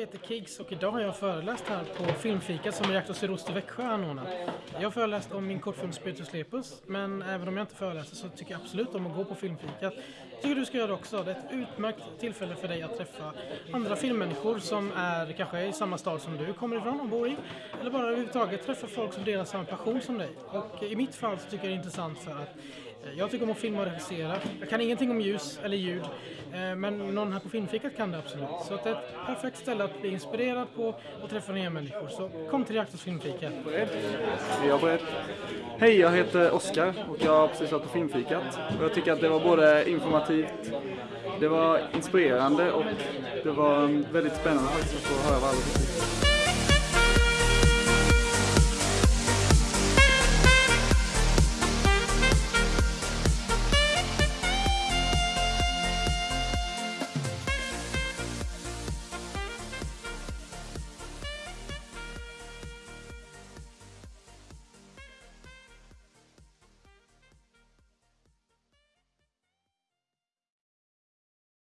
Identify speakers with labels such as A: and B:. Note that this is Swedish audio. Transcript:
A: heter Kiggs och idag har jag föreläst här på Filmfikat som Reaktor Sydost i Växjö anordnat. Jag har föreläst om min kortfilm Spiritus Lepus, men även om jag inte föreläser så tycker jag absolut om att gå på Filmfikat. Jag tycker du ska göra det också. Det är ett utmärkt tillfälle för dig att träffa andra filmmänniskor som är kanske i samma stad som du kommer ifrån och bor i. Eller bara överhuvudtaget träffa folk som delar samma passion som dig. Och i mitt fall så tycker jag det är intressant för att jag tycker om att filma och regissera. Jag kan ingenting om ljus eller ljud, eh, men någon här på Filmfikat kan det absolut. Så det är ett perfekt ställe att bli inspirerad på och träffa nya människor. Så kom till Reaktors Filmfika.
B: Är jag beredd? Hej, jag heter Oskar och jag har precis varit på Filmfikat. Och jag tycker att det var både informativt, det var inspirerande och det var väldigt spännande faktiskt att få höra vad alla tycker.